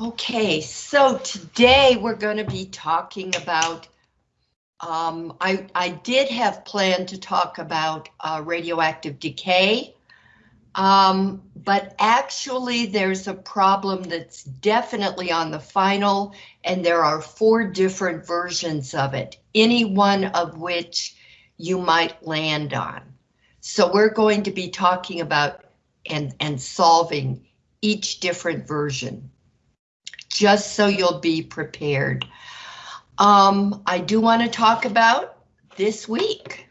Okay, so today we're going to be talking about, um, I, I did have planned to talk about uh, radioactive decay, um, but actually there's a problem that's definitely on the final, and there are four different versions of it, any one of which you might land on. So we're going to be talking about and, and solving each different version just so you'll be prepared. Um, I do want to talk about this week.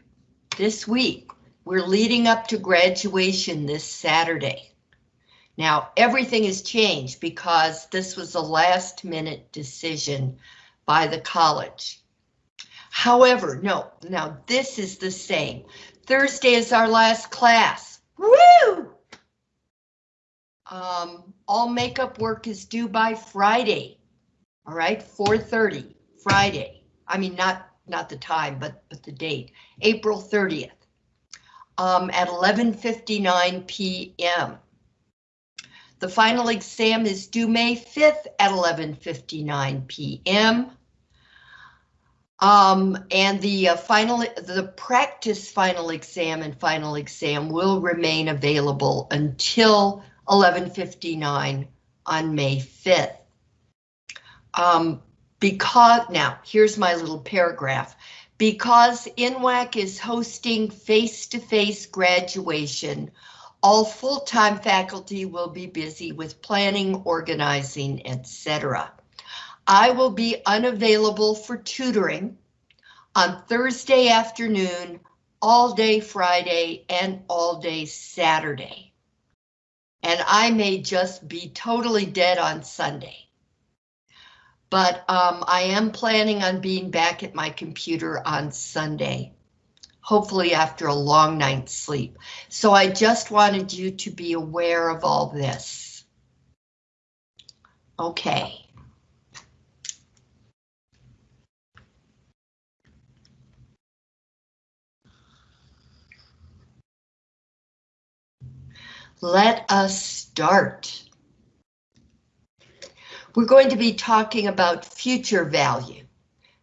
This week, we're leading up to graduation this Saturday. Now, everything has changed because this was a last minute decision by the college. However, no, now this is the same. Thursday is our last class. Woo! Um, all makeup work is due by Friday. All right, 4.30, Friday. I mean, not not the time, but, but the date, April 30th um, at 11.59 p.m. The final exam is due May 5th at 11.59 p.m. Um, and the uh, final, the practice final exam and final exam will remain available until 1159 on May 5th. Um, because, now, here's my little paragraph. Because NWAC is hosting face-to-face -face graduation, all full-time faculty will be busy with planning, organizing, etc. I will be unavailable for tutoring on Thursday afternoon, all day Friday, and all day Saturday and I may just be totally dead on Sunday. But um, I am planning on being back at my computer on Sunday, hopefully after a long night's sleep. So I just wanted you to be aware of all this. Okay. Let us start. We're going to be talking about future value,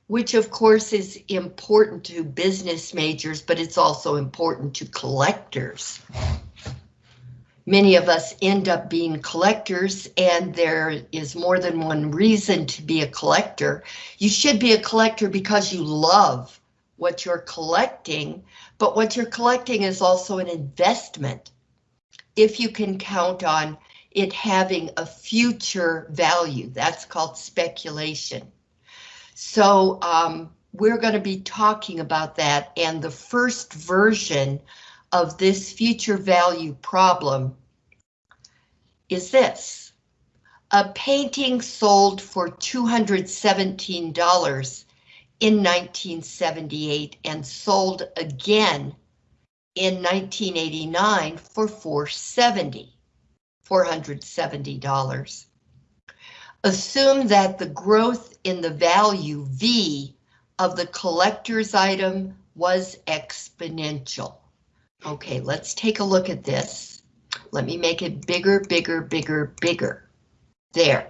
which of course is important to business majors, but it's also important to collectors. Many of us end up being collectors and there is more than one reason to be a collector. You should be a collector because you love what you're collecting, but what you're collecting is also an investment if you can count on it having a future value. That's called speculation. So um, we're going to be talking about that and the first version of this future value problem is this. A painting sold for $217 in 1978 and sold again in 1989 for 470, $470. Assume that the growth in the value V of the collector's item was exponential. Okay, let's take a look at this. Let me make it bigger, bigger, bigger, bigger. There.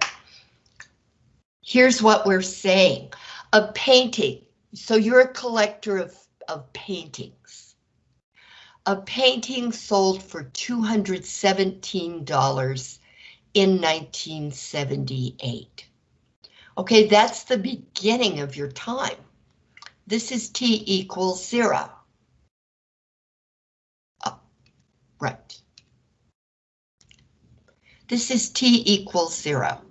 Here's what we're saying. A painting. So you're a collector of, of paintings a painting sold for $217 in 1978. Okay, that's the beginning of your time. This is T equals zero. Oh, right. This is T equals zero.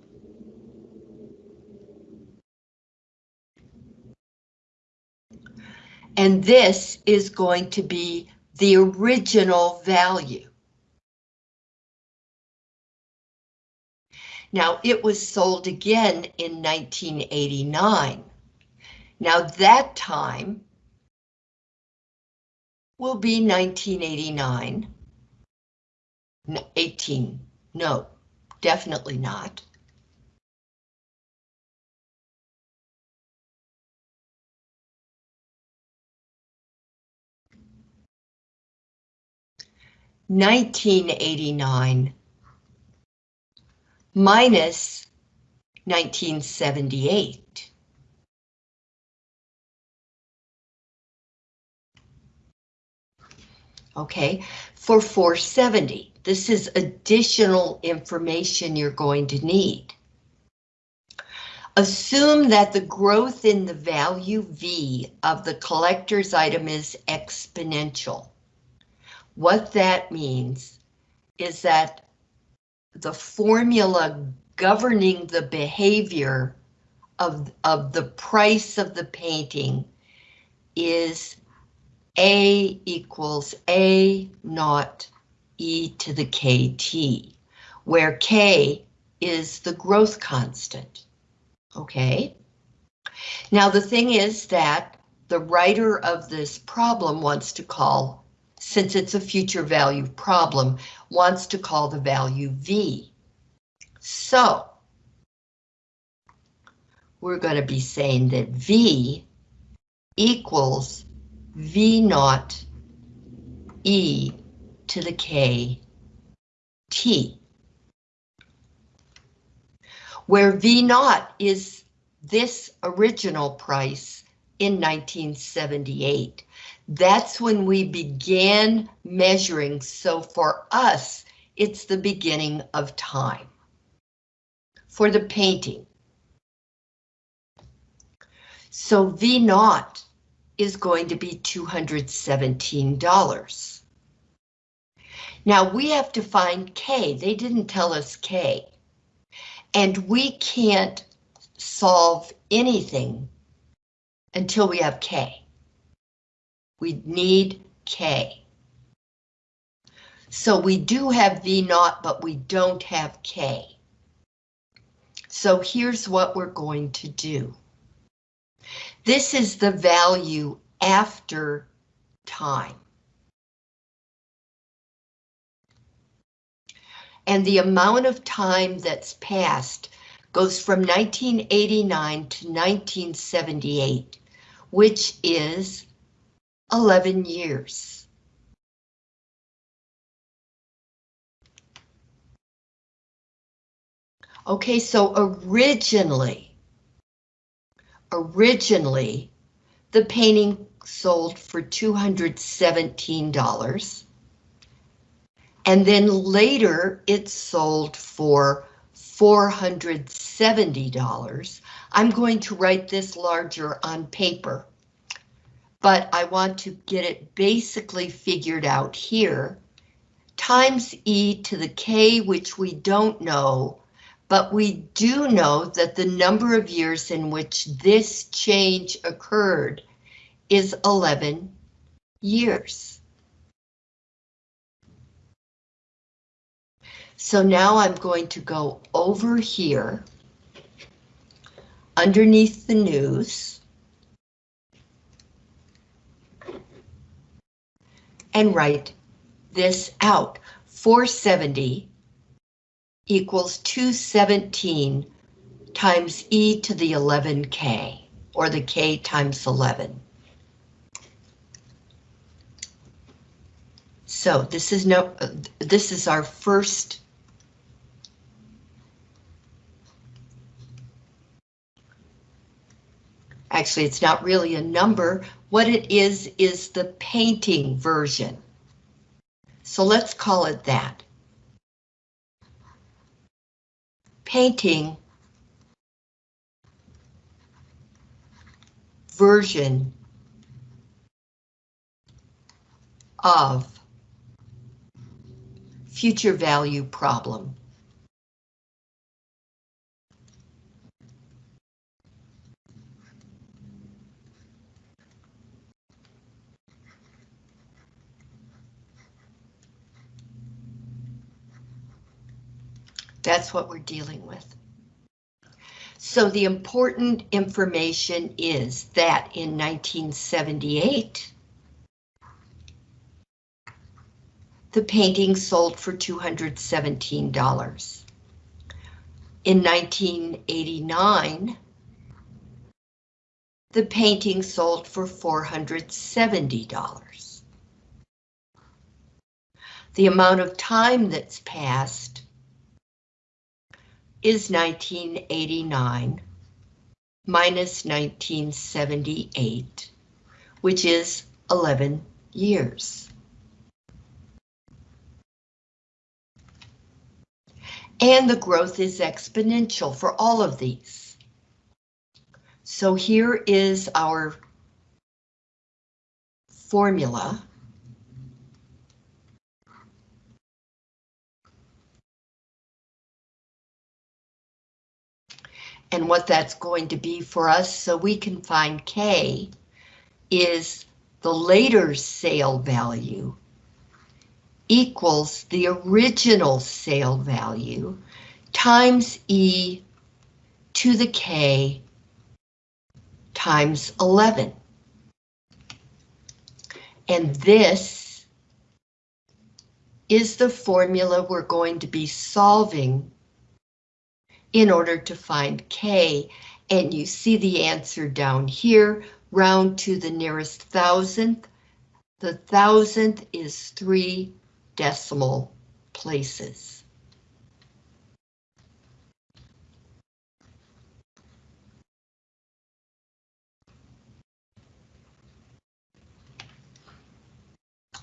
And this is going to be the original value. Now it was sold again in 1989. Now that time will be 1989. 18, no, definitely not. 1989 minus 1978. Okay, for 470, this is additional information you're going to need. Assume that the growth in the value V of the collector's item is exponential. What that means is that the formula governing the behavior of, of the price of the painting is A equals A naught E to the KT, where K is the growth constant. Okay. Now the thing is that the writer of this problem wants to call, since it's a future value problem, wants to call the value V. So we're going to be saying that V equals V naught E to the K T. Where V naught is this original price in 1978. That's when we began measuring, so for us, it's the beginning of time. For the painting. So V naught is going to be $217. Now we have to find K. They didn't tell us K. And we can't solve anything until we have K. We need K. So we do have V naught, but we don't have K. So here's what we're going to do. This is the value after time. And the amount of time that's passed goes from 1989 to 1978, which is 11 years. Okay, so originally, originally, the painting sold for $217. And then later it sold for $470. I'm going to write this larger on paper, but I want to get it basically figured out here. Times e to the k, which we don't know, but we do know that the number of years in which this change occurred is 11 years. So now I'm going to go over here underneath the news and write this out. 470 equals 217 times e to the 11k, or the k times 11. So this is no, uh, this is our first Actually, it's not really a number. What it is, is the painting version. So let's call it that. Painting version of future value problem. That's what we're dealing with. So the important information is that in 1978, the painting sold for $217. In 1989, the painting sold for $470. The amount of time that's passed is 1989 minus 1978, which is 11 years. And the growth is exponential for all of these. So here is our formula. And what that's going to be for us so we can find K is the later sale value equals the original sale value times E to the K times 11. And this is the formula we're going to be solving in order to find K. And you see the answer down here, round to the nearest thousandth. The thousandth is three decimal places.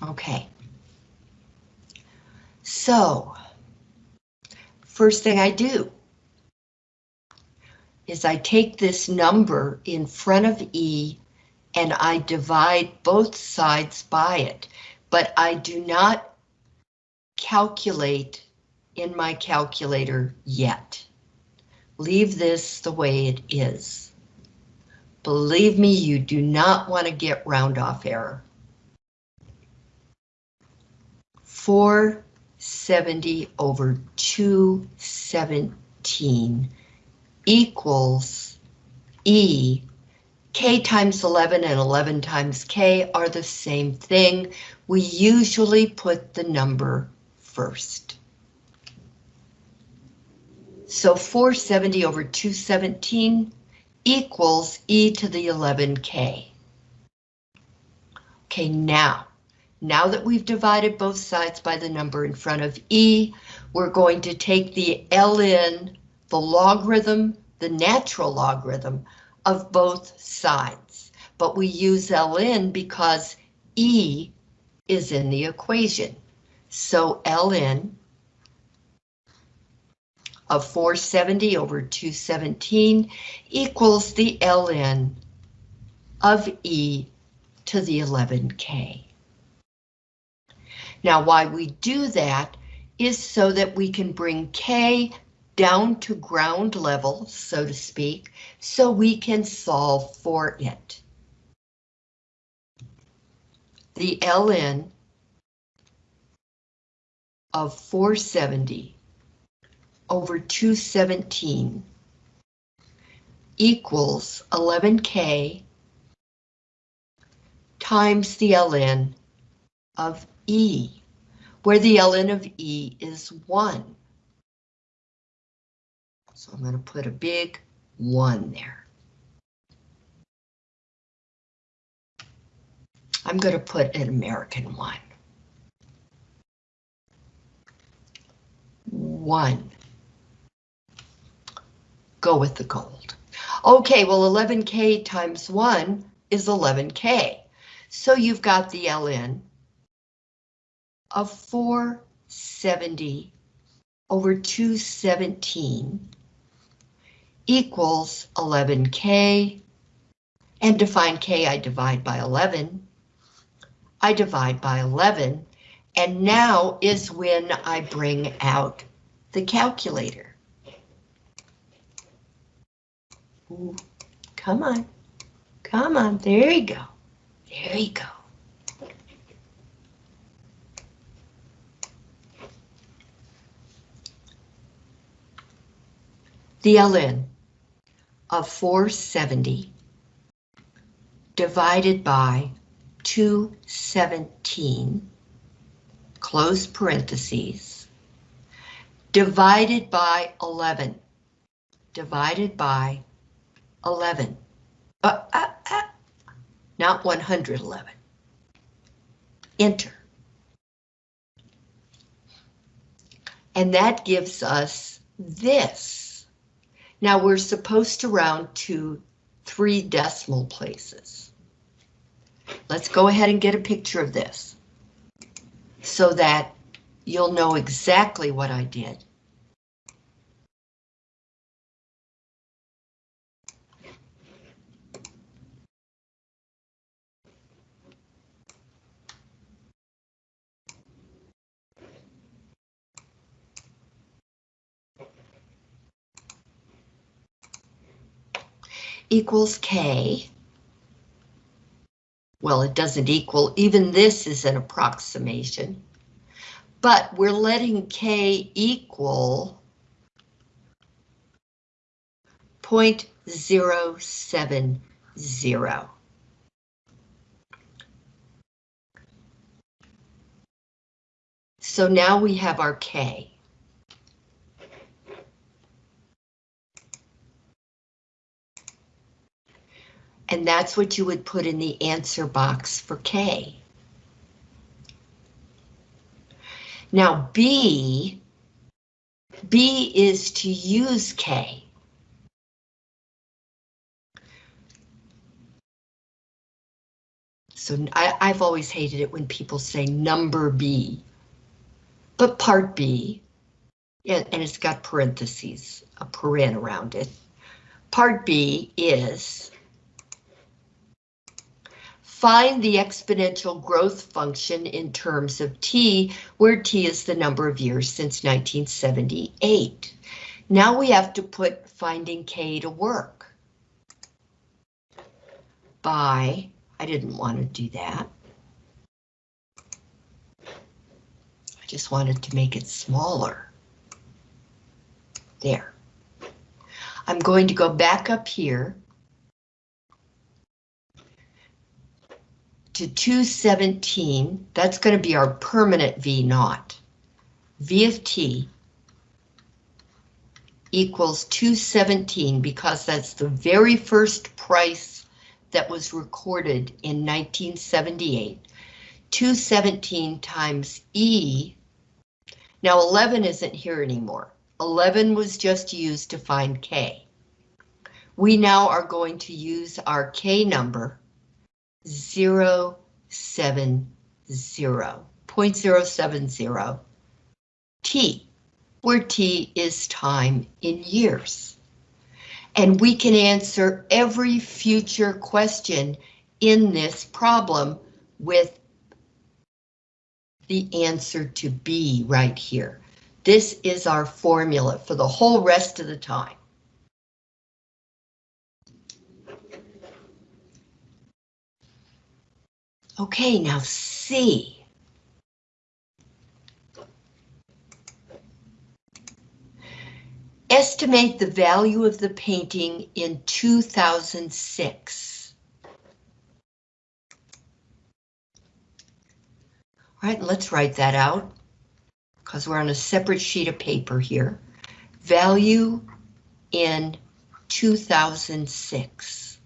Okay. So, first thing I do is I take this number in front of E and I divide both sides by it, but I do not calculate in my calculator yet. Leave this the way it is. Believe me, you do not want to get round off error. 470 over 217 equals E. K times 11 and 11 times K are the same thing. We usually put the number first. So 470 over 217 equals e to the 11k. Okay, now, now that we've divided both sides by the number in front of e, we're going to take the ln the logarithm, the natural logarithm of both sides. But we use ln because E is in the equation. So ln of 470 over 217 equals the ln of E to the 11K. Now why we do that is so that we can bring K down to ground level, so to speak, so we can solve for it. The ln of 470 over 217 equals 11k times the ln of E, where the ln of E is 1. So I'm going to put a big one there. I'm going to put an American one. One. Go with the gold. Okay, well 11k times 1 is 11k. So you've got the ln of 470 over 217 equals 11k, and to find k I divide by 11. I divide by 11, and now is when I bring out the calculator. Ooh, come on, come on, there you go, there you go. The ln of 470 divided by 217, close parentheses, divided by 11, divided by 11, uh, uh, uh, not 111. Enter. And that gives us this. Now we're supposed to round to three decimal places. Let's go ahead and get a picture of this so that you'll know exactly what I did. Equals K. Well, it doesn't equal, even this is an approximation, but we're letting K equal 0.070. So now we have our K. And that's what you would put in the answer box for K. Now B, B is to use K. So I, I've always hated it when people say number B. But part B, yeah, and it's got parentheses, a paren around it. Part B is Find the exponential growth function in terms of t, where t is the number of years since 1978. Now we have to put finding k to work. By, I didn't want to do that. I just wanted to make it smaller. There. I'm going to go back up here to 217, that's going to be our permanent V naught. V of t equals 217 because that's the very first price that was recorded in 1978. 217 times E, now 11 isn't here anymore. 11 was just used to find K. We now are going to use our K number zero seven zero point zero seven zero t, where t is time in years. And we can answer every future question in this problem with the answer to B right here. This is our formula for the whole rest of the time. Okay, now C. Estimate the value of the painting in 2006. All right, let's write that out because we're on a separate sheet of paper here. Value in 2006.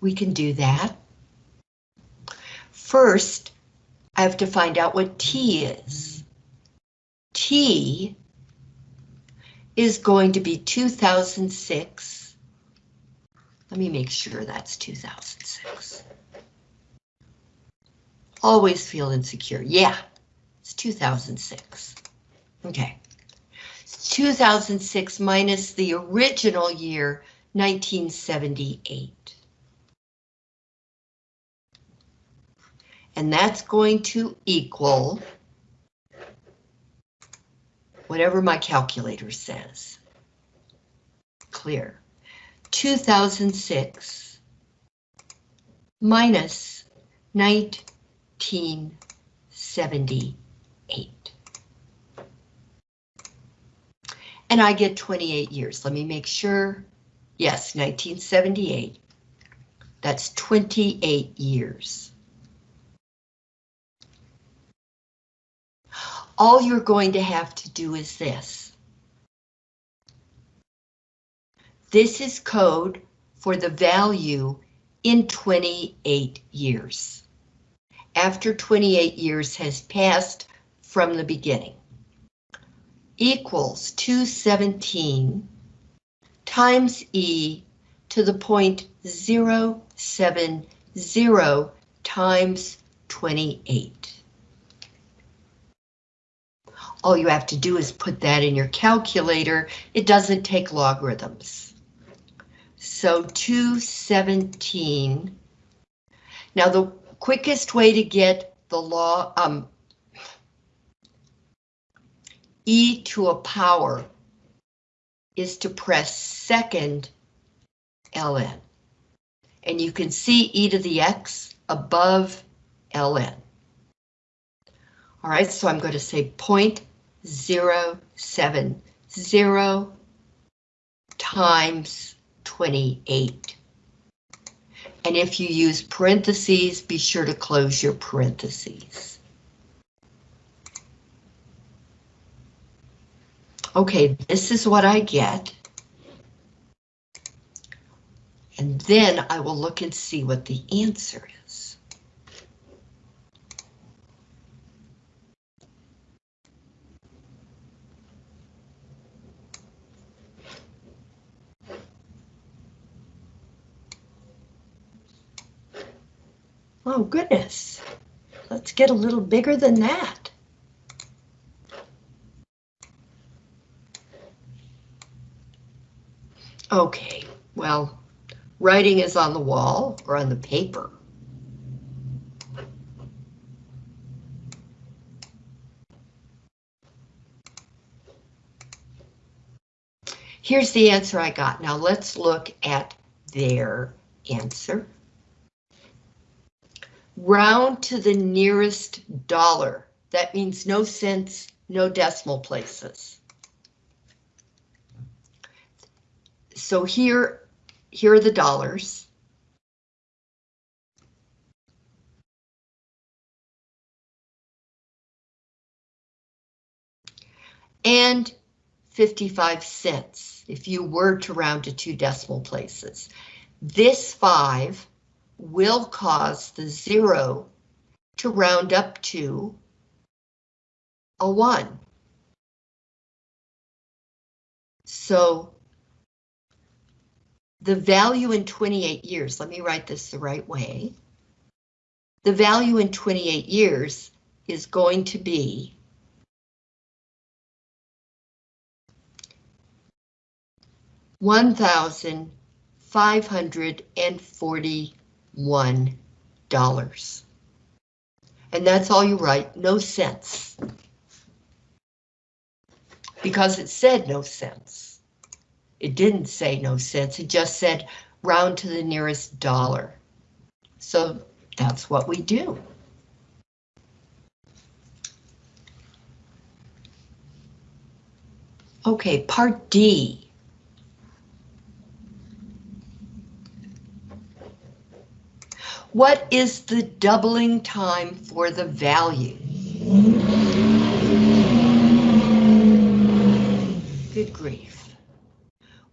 We can do that. First, I have to find out what T is. T is going to be 2006. Let me make sure that's 2006. Always feel insecure. Yeah, it's 2006. Okay. 2006 minus the original year, 1978. And that's going to equal whatever my calculator says. Clear. 2006 minus 1978. And I get 28 years. Let me make sure. Yes, 1978. That's 28 years. All you're going to have to do is this. This is code for the value in 28 years. After 28 years has passed from the beginning. Equals 217 times e to the point zero seven zero times 28. All you have to do is put that in your calculator. It doesn't take logarithms. So 217. Now the quickest way to get the law, um, e to a power is to press second ln. And you can see e to the x above ln. All right, so I'm going to say 0.070 times 28. And if you use parentheses, be sure to close your parentheses. Okay, this is what I get. And then I will look and see what the answer is. Oh goodness, let's get a little bigger than that. Okay, well, writing is on the wall or on the paper. Here's the answer I got. Now let's look at their answer. Round to the nearest dollar. That means no cents, no decimal places. So here here are the dollars. And 55 cents if you were to round to two decimal places. This 5 will cause the zero to round up to a one. So the value in 28 years, let me write this the right way. The value in 28 years is going to be one thousand five hundred and forty $1. And that's all you write, no cents. Because it said no cents. It didn't say no cents, it just said round to the nearest dollar. So that's what we do. Okay, part D. What is the doubling time for the value? Good grief.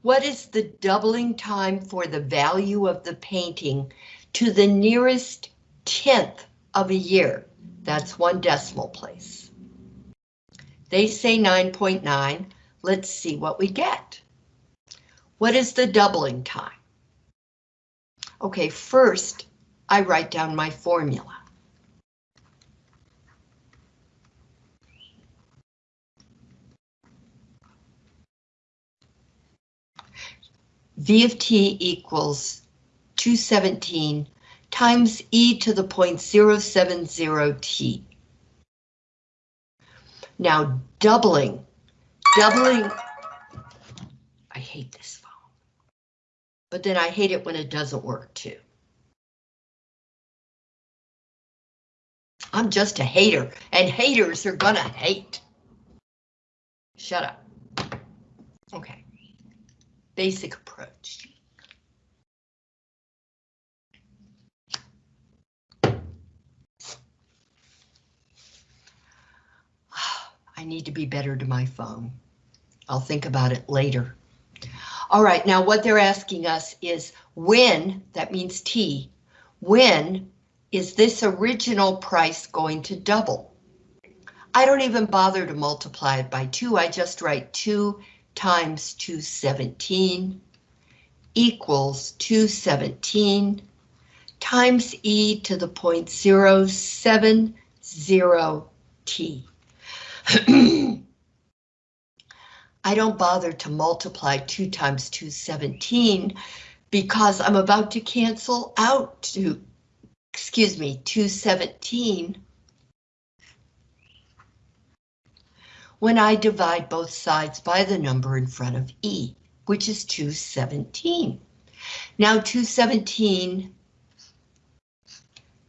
What is the doubling time for the value of the painting to the nearest tenth of a year? That's one decimal place. They say 9.9. .9. Let's see what we get. What is the doubling time? Okay, first I write down my formula. V of t equals 217 times e to the point 070 t. Now doubling, doubling, I hate this phone, but then I hate it when it doesn't work too. I'm just a hater, and haters are gonna hate. Shut up. Okay basic approach. I need to be better to my phone. I'll think about it later. All right, now what they're asking us is when, that means T, when is this original price going to double? I don't even bother to multiply it by two, I just write two times 217 equals 217 times e to the 0.070 t. I don't bother to multiply 2 times 217 because I'm about to cancel out to, excuse me, 217 when I divide both sides by the number in front of E, which is 217. Now 217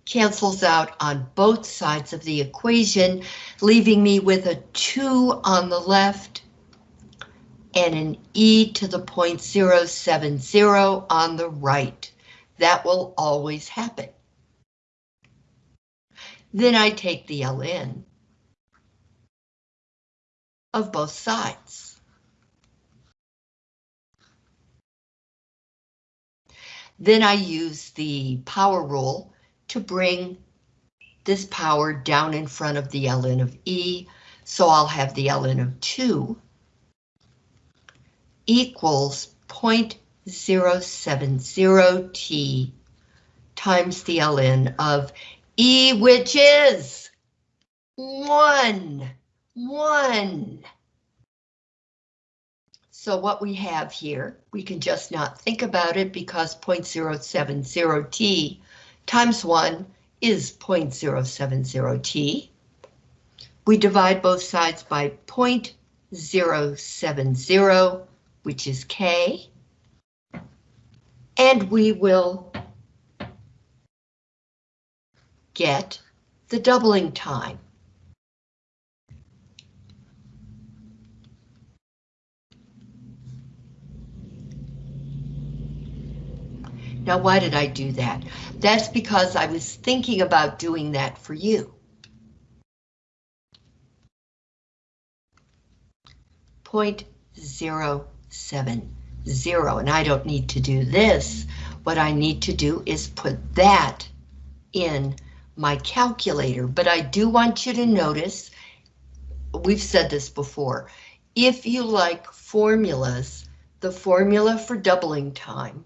cancels out on both sides of the equation, leaving me with a 2 on the left and an e to the 0.070 on the right. That will always happen. Then I take the ln of both sides. Then I use the power rule to bring this power down in front of the ln of E, so I'll have the ln of 2 equals 0.070t times the ln of E, which is 1, 1. So what we have here, we can just not think about it because 0.070t times 1 is 0.070t. We divide both sides by 0.070 which is K, and we will get the doubling time. Now, why did I do that? That's because I was thinking about doing that for you. Point zero seven zero, and I don't need to do this. What I need to do is put that in my calculator, but I do want you to notice, we've said this before, if you like formulas, the formula for doubling time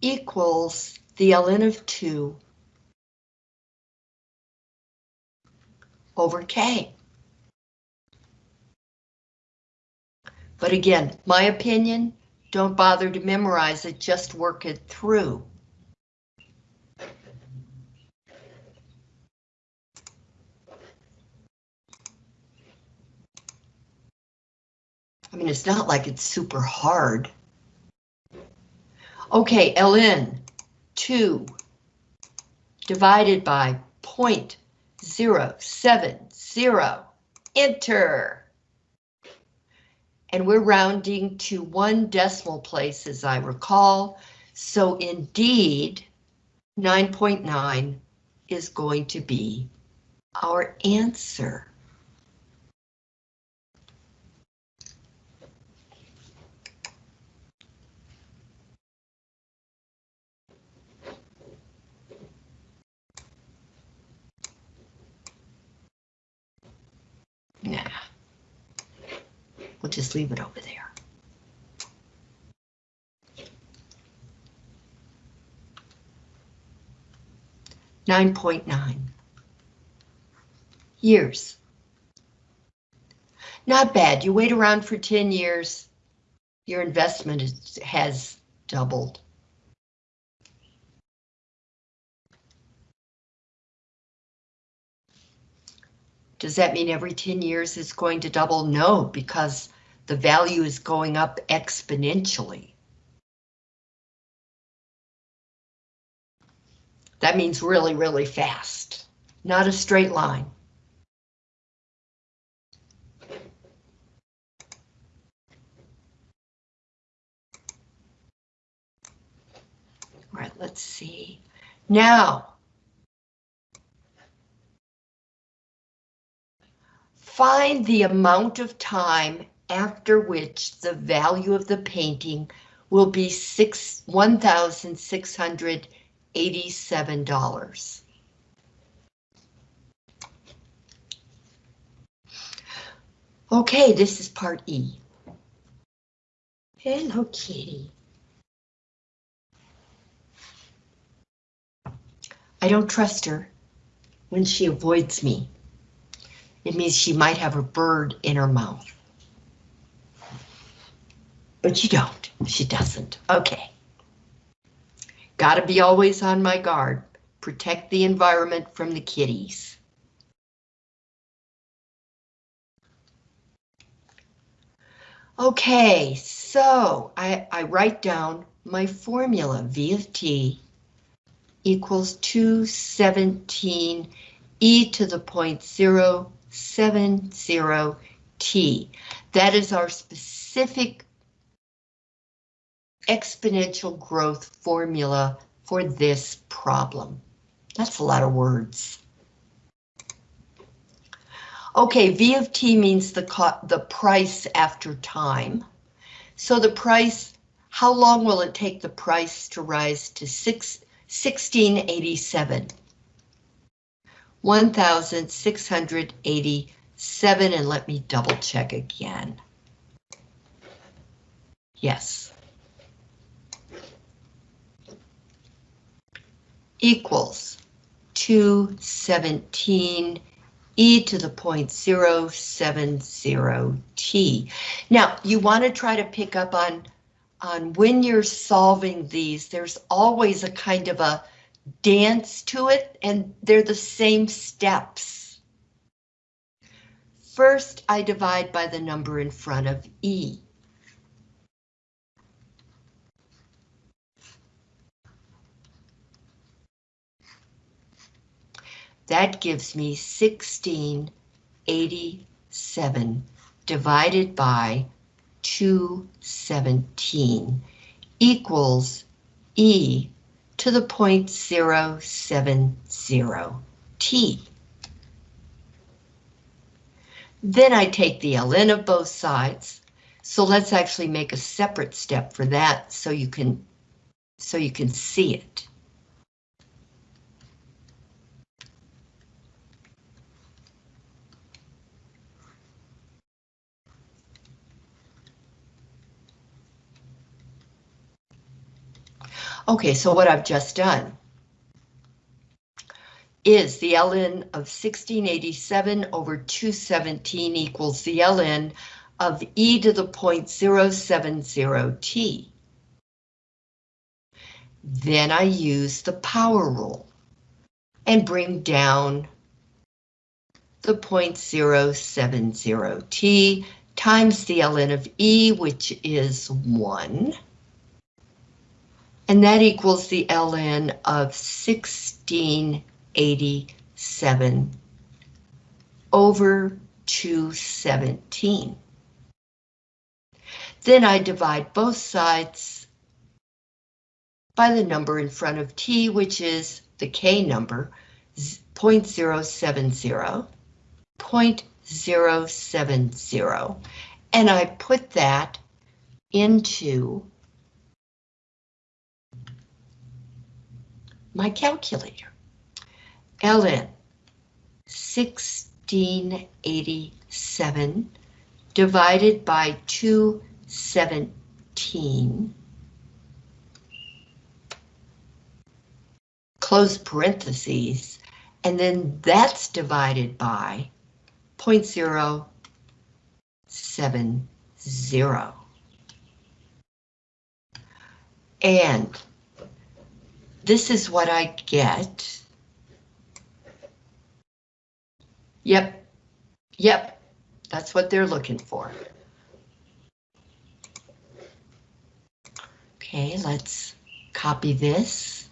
equals the ln of 2 over k. But again, my opinion, don't bother to memorize it, just work it through. I mean, it's not like it's super hard. Okay, ln 2 divided by 0.070, enter. And we're rounding to one decimal place as I recall, so indeed 9.9 .9 is going to be our answer. Nah. We'll leave it over there. Nine point nine years. Not bad. You wait around for 10 years, your investment is, has doubled. Does that mean every 10 years is going to double? No, because the value is going up exponentially. That means really, really fast, not a straight line. All right, let's see. Now, Find the amount of time after which the value of the painting will be six one thousand six hundred eighty-seven dollars. Okay, this is part E. Hello, kitty. I don't trust her when she avoids me. It means she might have a bird in her mouth. But you don't. She doesn't. Okay. Gotta be always on my guard. Protect the environment from the kitties. Okay, so I, I write down my formula, V of t equals 217 e to the point 070 t. That is our specific exponential growth formula for this problem. That's a lot of words. Okay, V of t means the, the price after time. So the price, how long will it take the price to rise to six, 1687? 1687, and let me double check again. Yes. Equals 217 e to the point 070 t. Now, you want to try to pick up on, on when you're solving these, there's always a kind of a dance to it, and they're the same steps. First, I divide by the number in front of e. That gives me 1687 divided by 217 equals e to the point 070 t. Then I take the ln of both sides. So let's actually make a separate step for that so you can so you can see it. Okay, so what I've just done is the ln of 1687 over 217 equals the ln of e to the point 070t. Then I use the power rule and bring down the point 070t times the ln of e, which is 1 and that equals the ln of 1687 over 217. Then I divide both sides by the number in front of t, which is the k number, 0.070, 0.070, and I put that into my calculator. ln 1687 divided by 217 close parentheses, and then that's divided by 0.070. And this is what I get. Yep, yep, that's what they're looking for. Okay, let's copy this.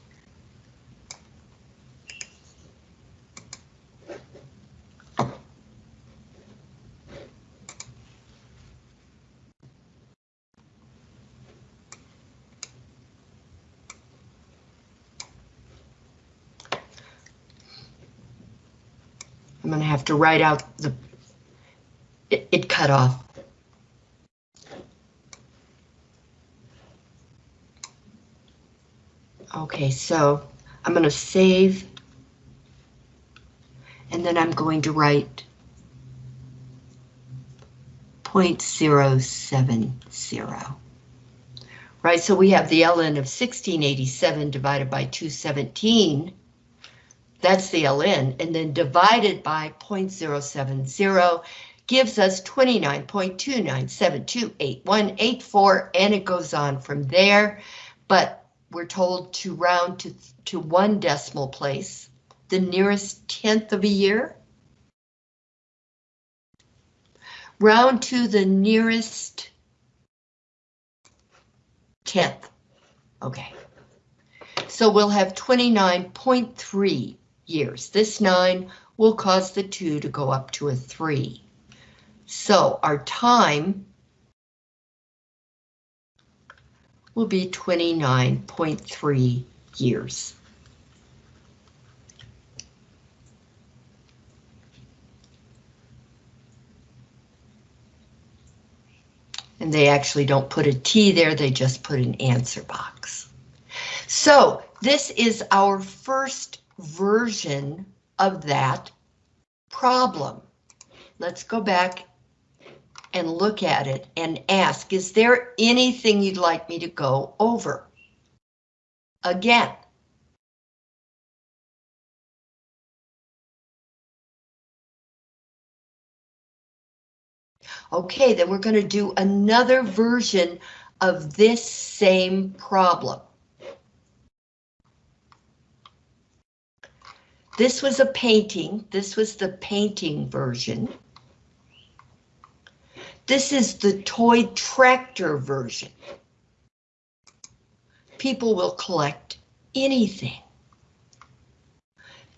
I'm going to have to write out the, it, it cut off. Okay, so I'm going to save. And then I'm going to write 0.070. Right, so we have the ln of 1687 divided by 217. That's the ln, and then divided by 0.070 gives us 29.29728184, and it goes on from there. But we're told to round to, to one decimal place, the nearest tenth of a year. Round to the nearest tenth. Okay. So we'll have 29.3 years. This 9 will cause the 2 to go up to a 3. So our time will be 29.3 years. And they actually don't put a T there, they just put an answer box. So this is our first version of that problem. Let's go back and look at it and ask, is there anything you'd like me to go over? Again. Okay, then we're going to do another version of this same problem. This was a painting. This was the painting version. This is the toy tractor version. People will collect anything.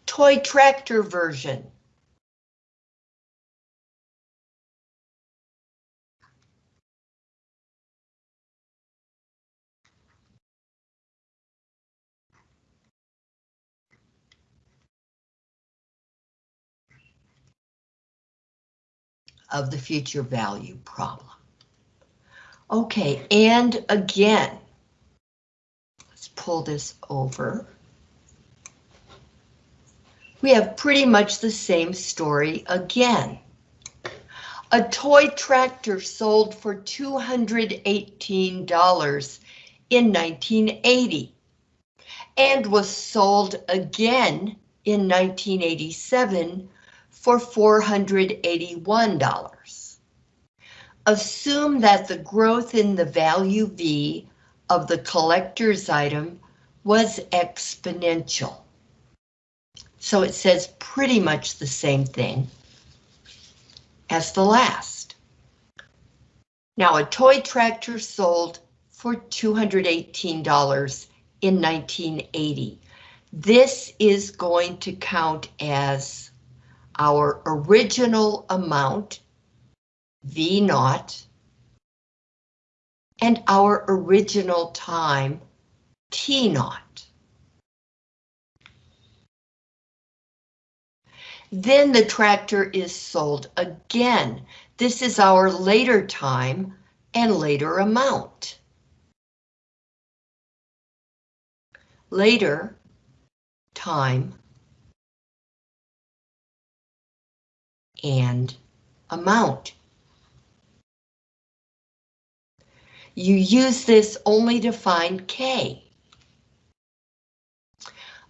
Toy tractor version. Of the future value problem. Okay, and again, let's pull this over. We have pretty much the same story again. A toy tractor sold for $218 in 1980 and was sold again in 1987 for $481. Assume that the growth in the value V of the collector's item was exponential. So it says pretty much the same thing as the last. Now a toy tractor sold for $218 in 1980. This is going to count as our original amount, V naught, and our original time, T naught. Then the tractor is sold again. This is our later time and later amount. Later time and amount. You use this only to find K.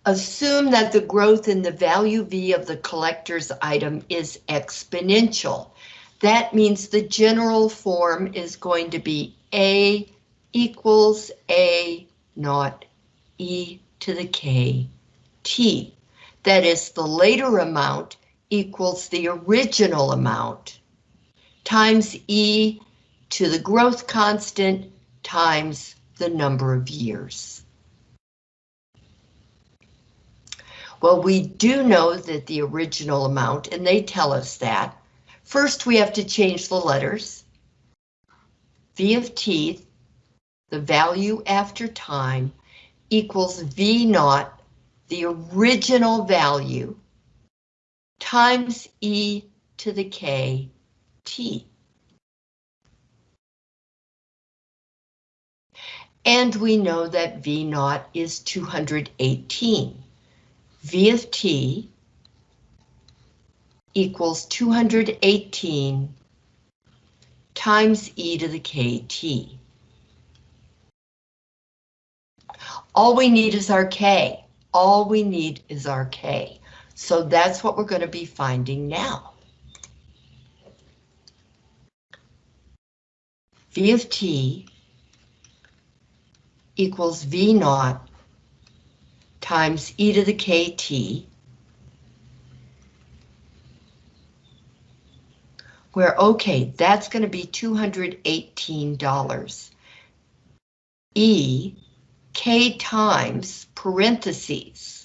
Assume that the growth in the value V of the collector's item is exponential. That means the general form is going to be A equals A naught E to the K T. That is the later amount equals the original amount times E to the growth constant times the number of years. Well, we do know that the original amount, and they tell us that. First, we have to change the letters. V of t, the value after time, equals V naught, the original value, times e to the k t. And we know that V naught is 218. V of t equals 218 times e to the kt. All we need is our k. All we need is our k. So that's what we're going to be finding now. V of t equals V naught times e to the kt, where, okay, that's going to be $218. E, k times parentheses,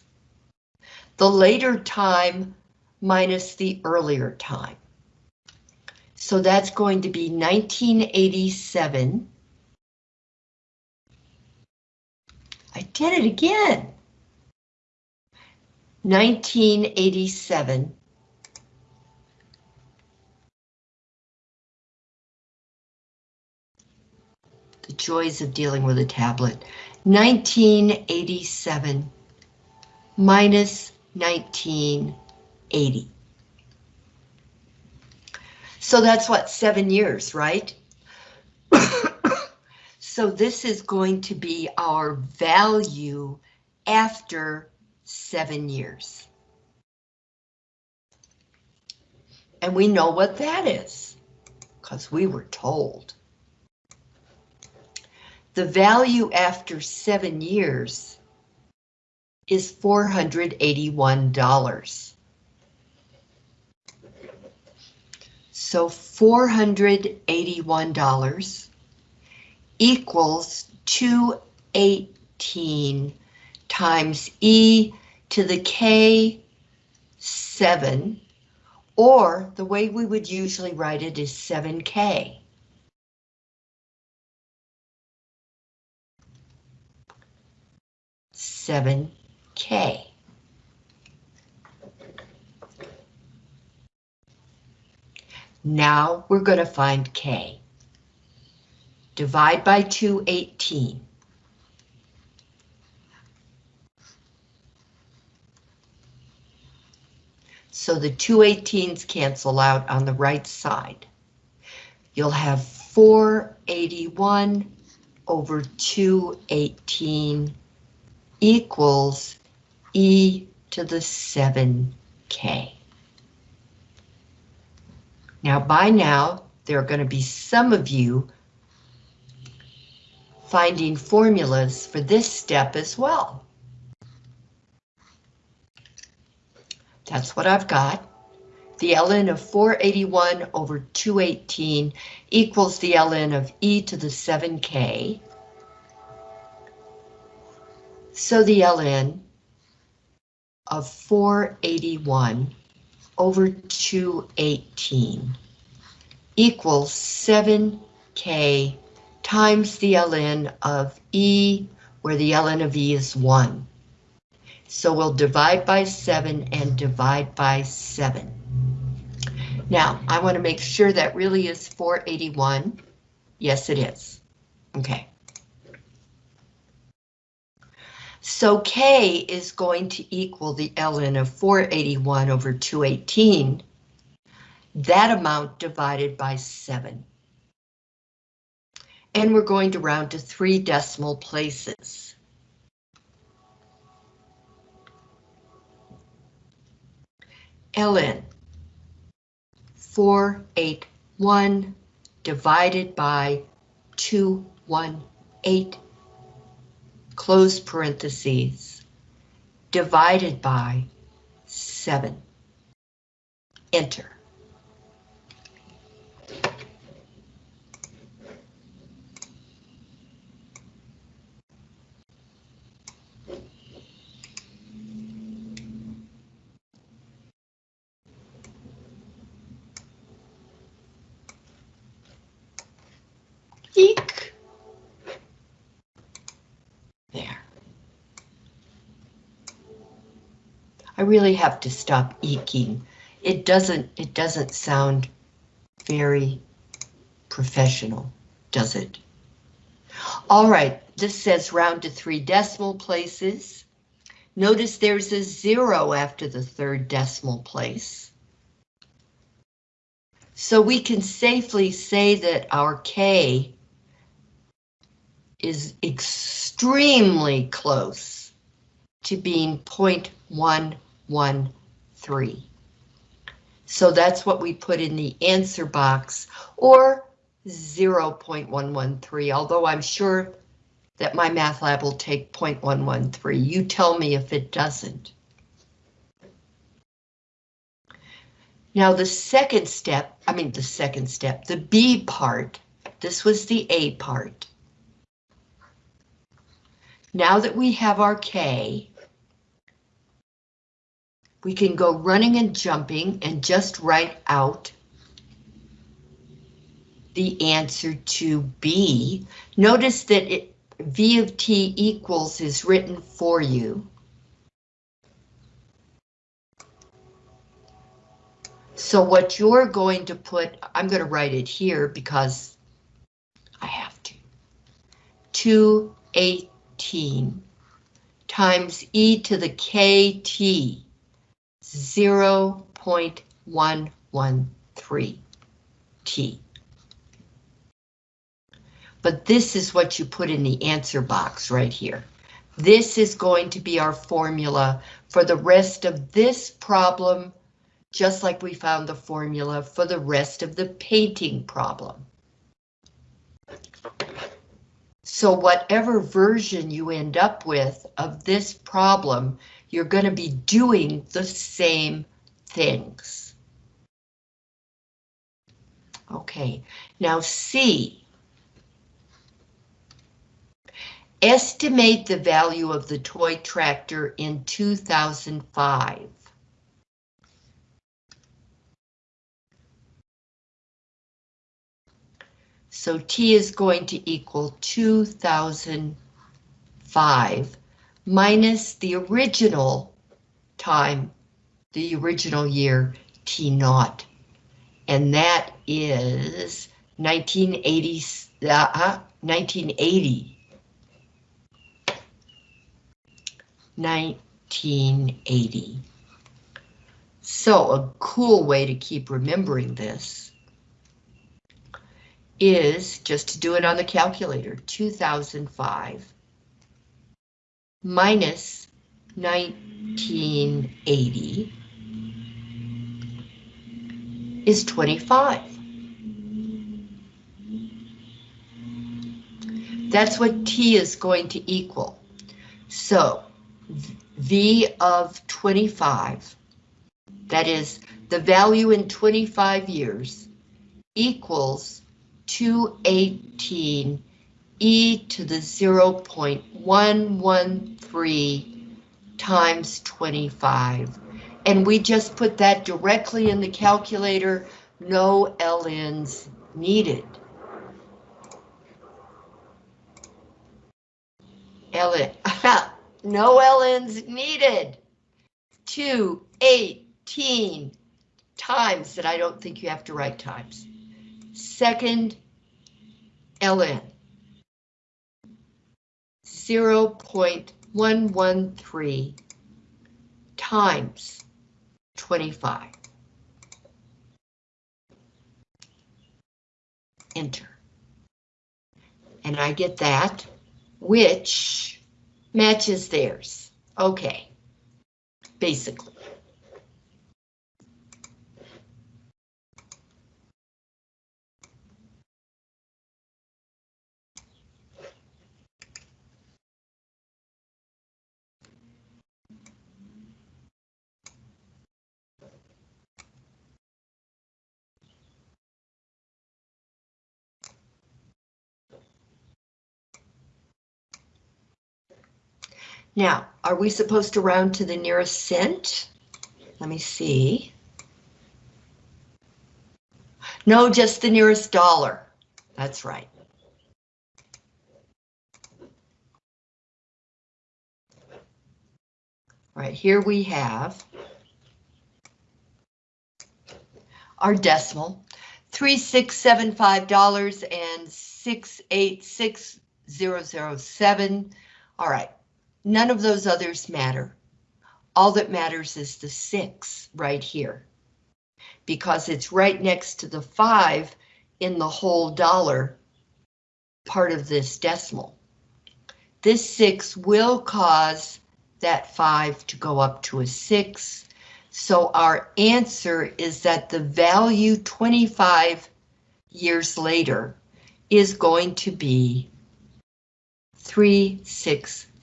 the later time minus the earlier time. So that's going to be 1987. I did it again. 1987. The joys of dealing with a tablet. 1987 minus 1980. So that's what, seven years, right? so this is going to be our value after seven years. And we know what that is, because we were told. The value after seven years is $481. So $481 equals 218 times E to the K 7, or the way we would usually write it is 7K. Seven K. Now we're going to find K. Divide by 218. So the 218s cancel out on the right side. You'll have 481 over 218 equals e to the 7k. Now by now, there are going to be some of you finding formulas for this step as well. That's what I've got. The ln of 481 over 218 equals the ln of e to the 7k. So the ln of 481 over 218 equals 7k times the ln of e, where the ln of e is 1. So we'll divide by 7 and divide by 7. Now, I want to make sure that really is 481. Yes, it is. Okay. So K is going to equal the ln of 481 over 218. That amount divided by 7. And we're going to round to three decimal places. ln 481 divided by 218 close parentheses divided by 7. Enter. Eek. There. I really have to stop eking. It doesn't, it doesn't sound very professional, does it? All right, this says round to three decimal places. Notice there's a zero after the third decimal place. So we can safely say that our K is extremely close to being 0.113. So that's what we put in the answer box, or 0.113, although I'm sure that my MyMathLab will take 0.113. You tell me if it doesn't. Now the second step, I mean the second step, the B part, this was the A part. Now that we have our K, we can go running and jumping and just write out the answer to B. Notice that it, V of T equals is written for you. So what you're going to put, I'm going to write it here because I have to. 218 times e to the kt 0 0.113 t. But this is what you put in the answer box right here. This is going to be our formula for the rest of this problem just like we found the formula for the rest of the painting problem. So whatever version you end up with of this problem, you're going to be doing the same things. Okay, now C. Estimate the value of the toy tractor in 2005. So T is going to equal 2005 minus the original time, the original year T naught. And that is 1980, uh, 1980. 1980. So a cool way to keep remembering this is, just to do it on the calculator, 2005 minus 1980 is 25. That's what T is going to equal. So V of 25, that is the value in 25 years, equals 218 e to the 0.113 times 25. And we just put that directly in the calculator, no LNs needed. LN, no LNs needed. 218 times that I don't think you have to write times second ln. 0.113 times 25. Enter. And I get that, which matches theirs. Okay, basically. Now, are we supposed to round to the nearest cent? Let me see. No, just the nearest dollar. That's right. All right, here we have our decimal, $3,675 and 686,007. All right, None of those others matter. All that matters is the six right here. because it's right next to the five in the whole dollar part of this decimal. This six will cause that five to go up to a six. So our answer is that the value 25 years later is going to be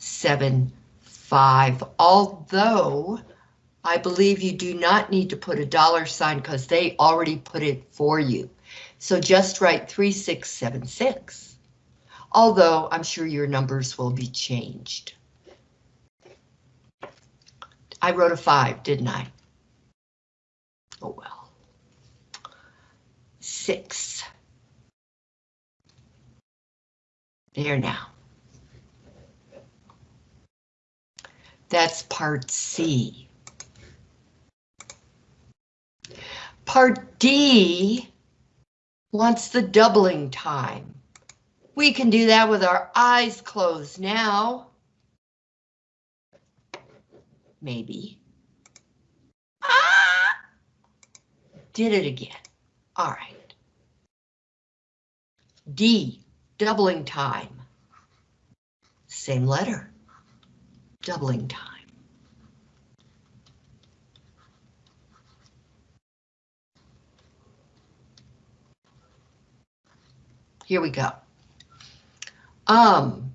3675, although I believe you do not need to put a dollar sign because they already put it for you. So just write 3676, although I'm sure your numbers will be changed. I wrote a five, didn't I? Oh well. Six. There now. That's part C. Part D wants the doubling time. We can do that with our eyes closed now. Maybe. Ah! Did it again. All right. D, doubling time. Same letter. Doubling time. Here we go. Um,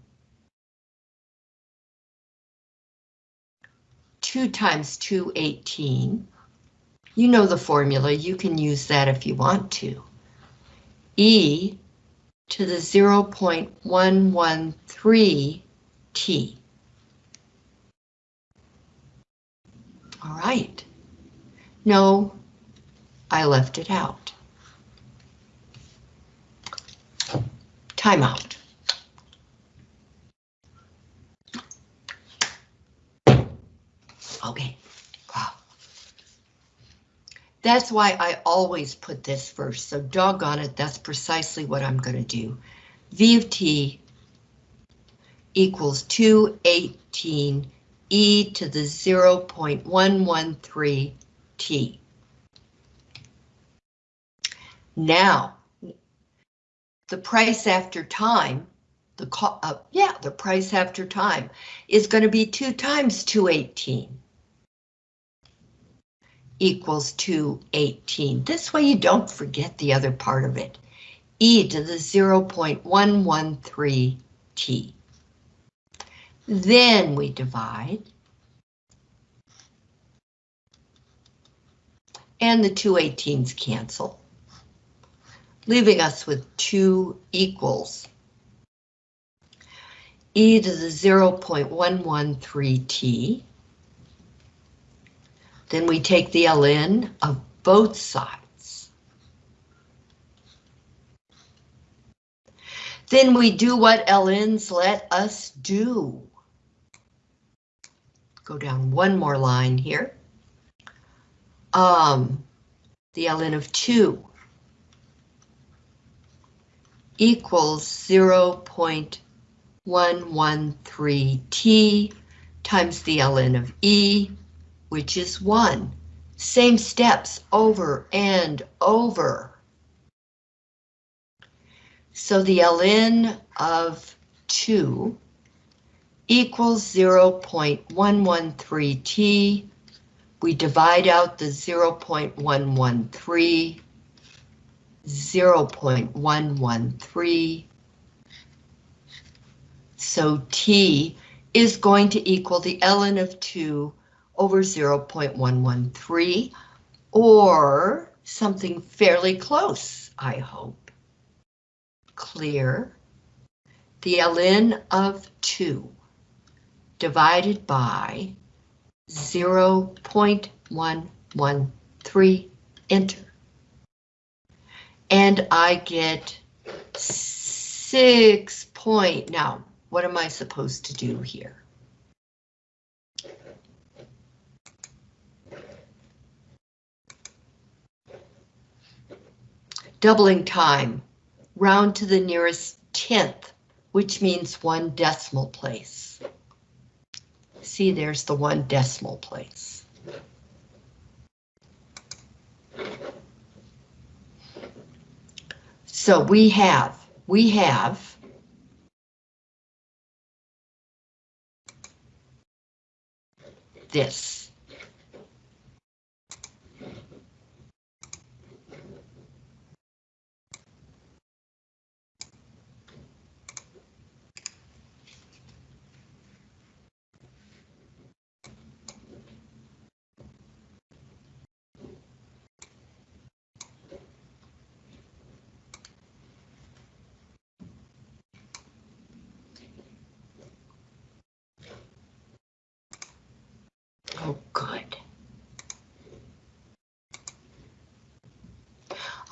2 times 2, 18. You know the formula, you can use that if you want to. E to the 0.113 All right. No, I left it out. Timeout. Okay, wow. That's why I always put this first, so doggone it, that's precisely what I'm going to do. V of t equals 218 e to the 0.113 t. Now, the price after time, the uh, yeah, the price after time is going to be 2 times 218 equals 218. This way you don't forget the other part of it. e to the 0.113 t. Then we divide. And the 218s cancel, leaving us with 2 equals e to the 0.113t then we take the ln of both sides. Then we do what ln's let us do. Go down one more line here. Um, the ln of 2 equals 0.113t times the ln of e, which is 1. Same steps over and over. So the ln of 2 equals 0.113t. We divide out the 0.113, 0.113. So t is going to equal the ln of 2 over 0.113 or something fairly close, I hope. Clear. The ln of 2 divided by 0.113, enter. And I get six point, now, what am I supposed to do here? Doubling time, round to the nearest tenth, which means one decimal place. See, there's the one decimal place. So we have, we have this.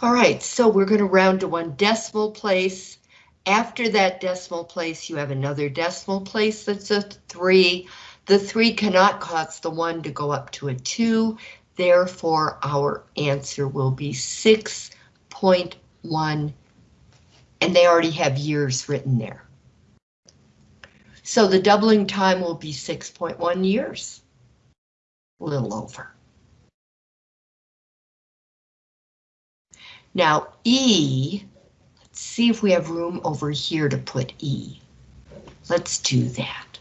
All right, so we're going to round to one decimal place. After that decimal place, you have another decimal place that's a three. The three cannot cause the one to go up to a two. Therefore, our answer will be 6.1, and they already have years written there. So the doubling time will be 6.1 years a little over. Now E, let's see if we have room over here to put E. Let's do that.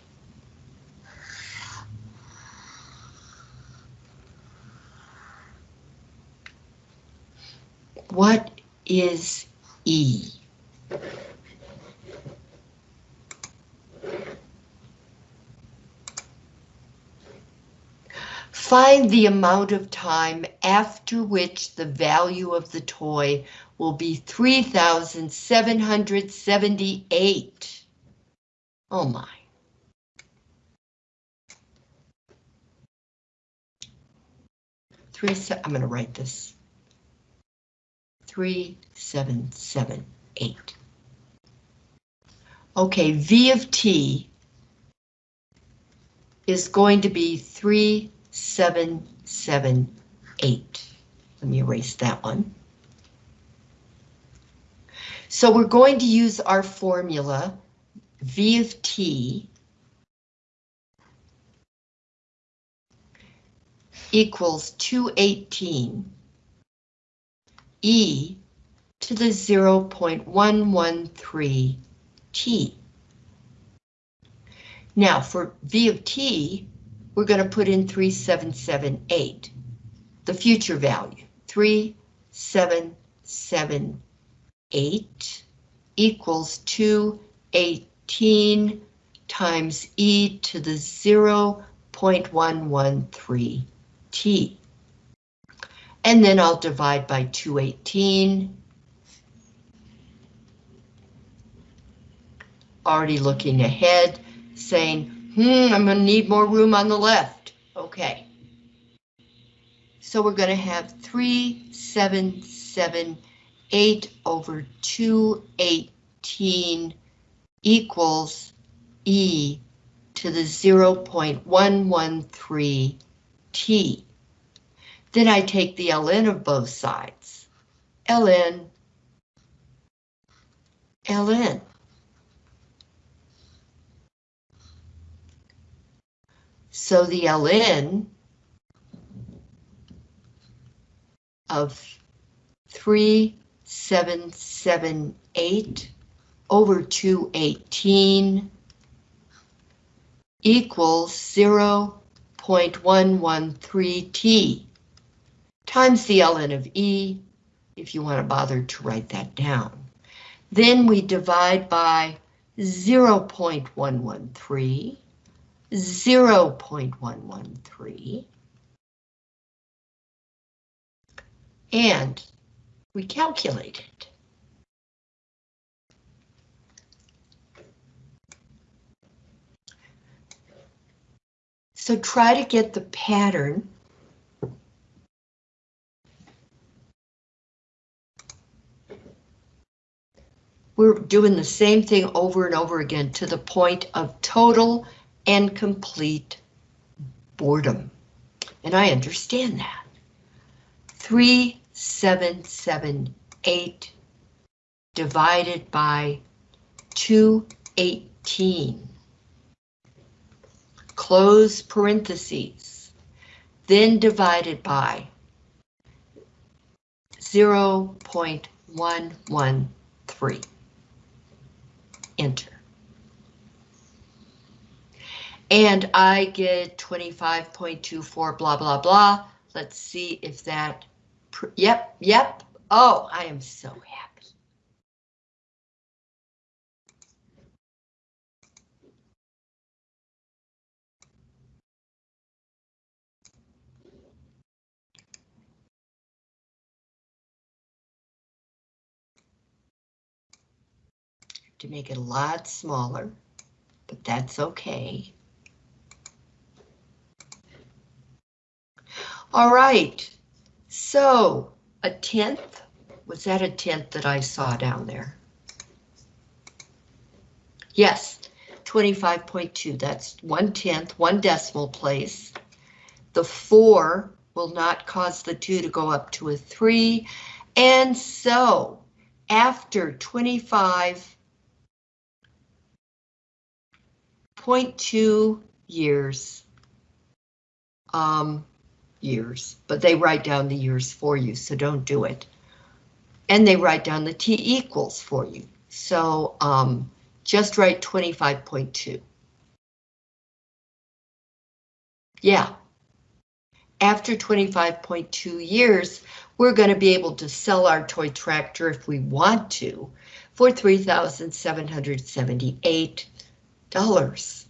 What is E? Find the amount of time after which the value of the toy will be 3,778. Oh my. Three, I'm going to write this. 3778. Okay, V of T is going to be 3 seven, seven, eight. Let me erase that one. So we're going to use our formula V of T equals 218 E to the 0.113 T. Now for V of T, we're going to put in 3778, the future value, 3778 equals 218 times e to the 0.113 t. And then I'll divide by 218. Already looking ahead, saying Hmm, I'm gonna need more room on the left. Okay. So we're gonna have three, seven, seven, eight over two, eighteen equals E to the 0.113 T. Then I take the ln of both sides. ln, ln. So the ln of 3778 over 218 equals 0.113t times the ln of e, if you want to bother to write that down. Then we divide by 0.113 0.113. And we calculate it. So try to get the pattern we're doing the same thing over and over again to the point of total and complete boredom. And I understand that. 3778 divided by 218. Close parentheses. Then divided by 0.113. Enter. And I get 25.24 blah, blah, blah. Let's see if that, yep, yep. Oh, I am so happy. to make it a lot smaller, but that's okay. All right, so a tenth, was that a tenth that I saw down there? Yes, 25.2, that's one tenth, one decimal place. The four will not cause the two to go up to a three. And so after 25.2 years, um, years, but they write down the years for you, so don't do it. And they write down the T equals for you. So um, just write 25.2. Yeah. After 25.2 years, we're going to be able to sell our toy tractor if we want to for $3,778.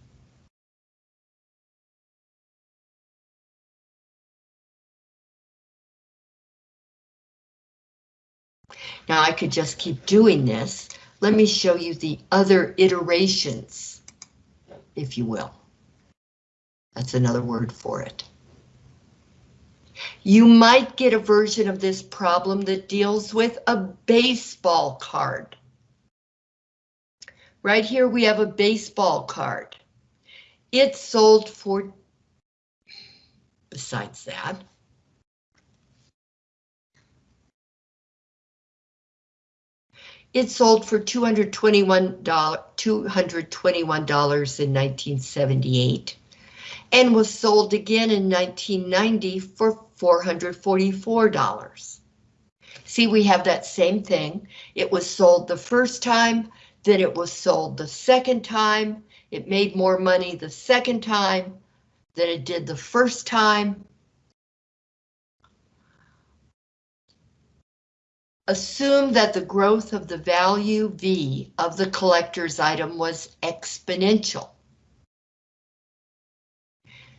Now I could just keep doing this. Let me show you the other iterations, if you will. That's another word for it. You might get a version of this problem that deals with a baseball card. Right here we have a baseball card. It's sold for, besides that, It sold for $221, $221 in 1978 and was sold again in 1990 for $444. See, we have that same thing. It was sold the first time, then it was sold the second time. It made more money the second time than it did the first time. Assume that the growth of the value V of the collector's item was exponential.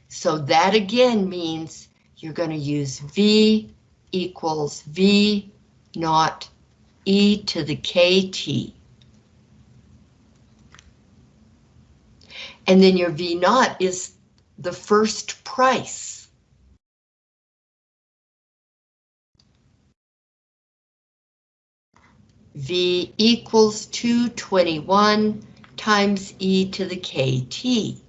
So that again means you're going to use V equals V naught e to the kt. And then your V naught is the first price. V equals 221 times e to the kt.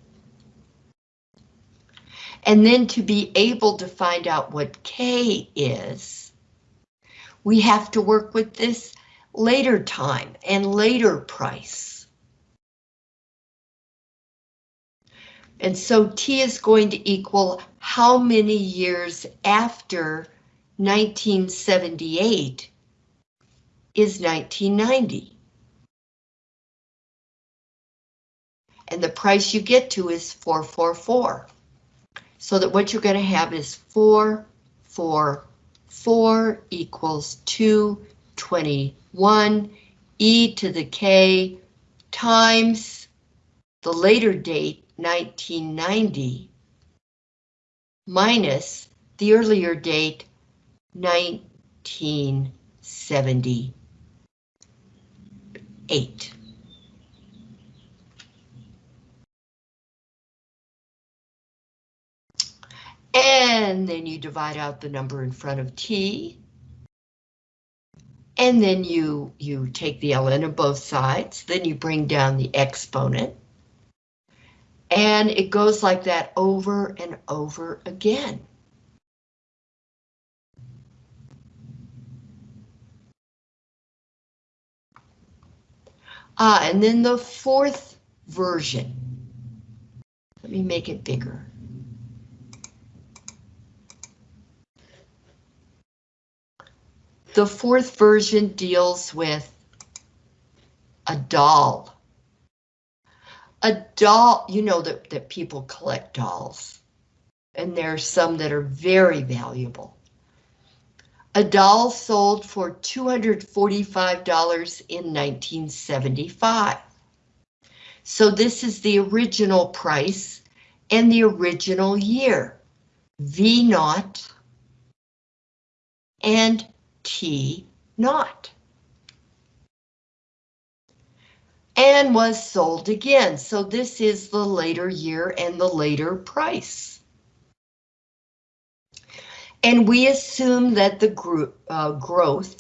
And then to be able to find out what K is, we have to work with this later time and later price. And so T is going to equal how many years after 1978 is 1990. And the price you get to is 444. So that what you're going to have is 444 equals 221 e to the k times the later date 1990 minus the earlier date 1970 eight. And then you divide out the number in front of t. And then you, you take the ln of both sides, then you bring down the exponent. And it goes like that over and over again. Ah, and then the fourth version. Let me make it bigger. The fourth version deals with a doll. A doll, you know that, that people collect dolls, and there are some that are very valuable. A doll sold for $245 in 1975. So this is the original price and the original year. V naught and T naught. And was sold again. So this is the later year and the later price. And we assume that the group, uh, growth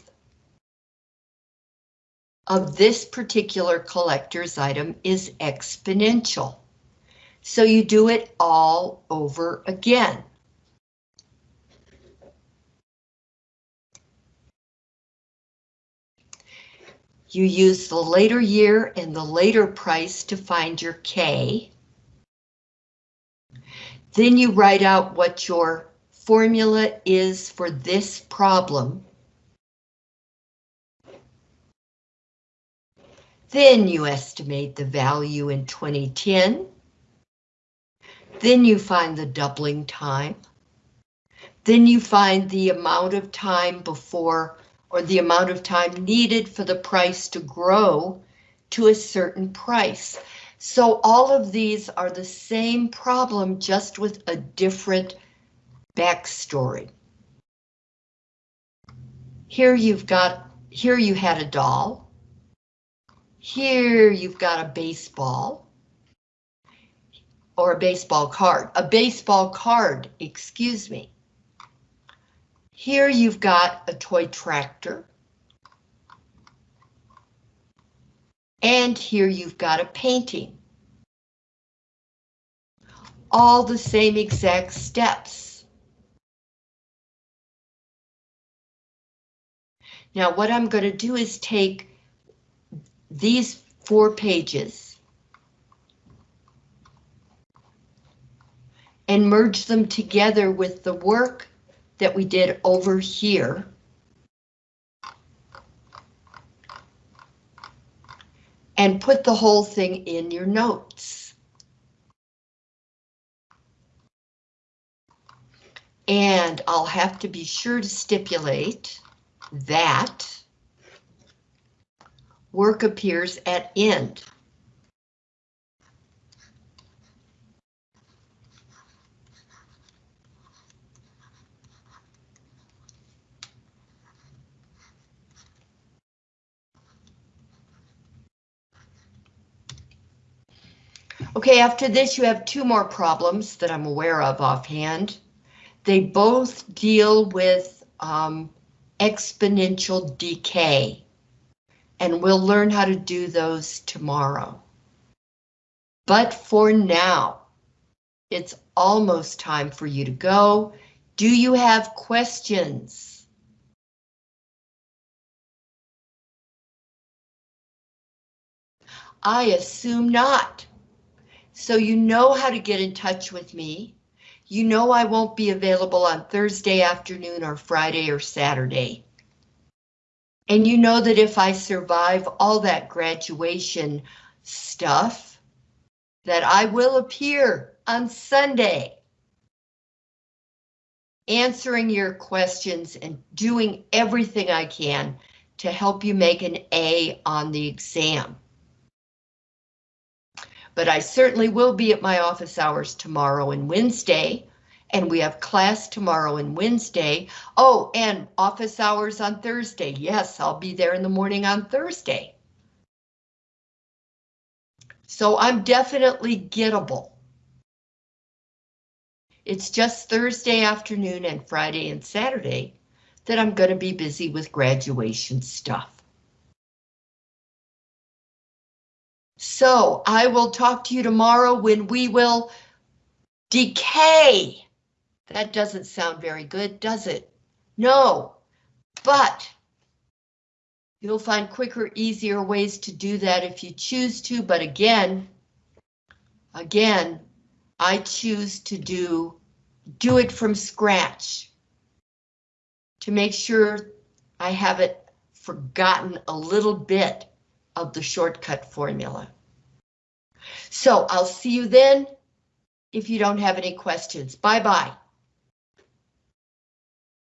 of this particular collector's item is exponential. So you do it all over again. You use the later year and the later price to find your K. Then you write out what your formula is for this problem. Then you estimate the value in 2010. Then you find the doubling time. Then you find the amount of time before or the amount of time needed for the price to grow to a certain price. So all of these are the same problem, just with a different backstory. Here you've got, here you had a doll. Here you've got a baseball. Or a baseball card, a baseball card, excuse me. Here you've got a toy tractor. And here you've got a painting. All the same exact steps. Now what I'm going to do is take these four pages and merge them together with the work that we did over here. And put the whole thing in your notes. And I'll have to be sure to stipulate that work appears at end. Okay, after this you have two more problems that I'm aware of offhand. They both deal with um, exponential decay. And we'll learn how to do those tomorrow. But for now, it's almost time for you to go. Do you have questions? I assume not. So you know how to get in touch with me. You know I won't be available on Thursday afternoon or Friday or Saturday. And you know that if I survive all that graduation stuff, that I will appear on Sunday answering your questions and doing everything I can to help you make an A on the exam. But I certainly will be at my office hours tomorrow and Wednesday, and we have class tomorrow and Wednesday. Oh, and office hours on Thursday. Yes, I'll be there in the morning on Thursday. So I'm definitely gettable. It's just Thursday afternoon and Friday and Saturday that I'm going to be busy with graduation stuff. So I will talk to you tomorrow when we will decay. That doesn't sound very good, does it? No, but you'll find quicker, easier ways to do that if you choose to. But again, again, I choose to do, do it from scratch to make sure I haven't forgotten a little bit of the shortcut formula. So I'll see you then if you don't have any questions. Bye-bye.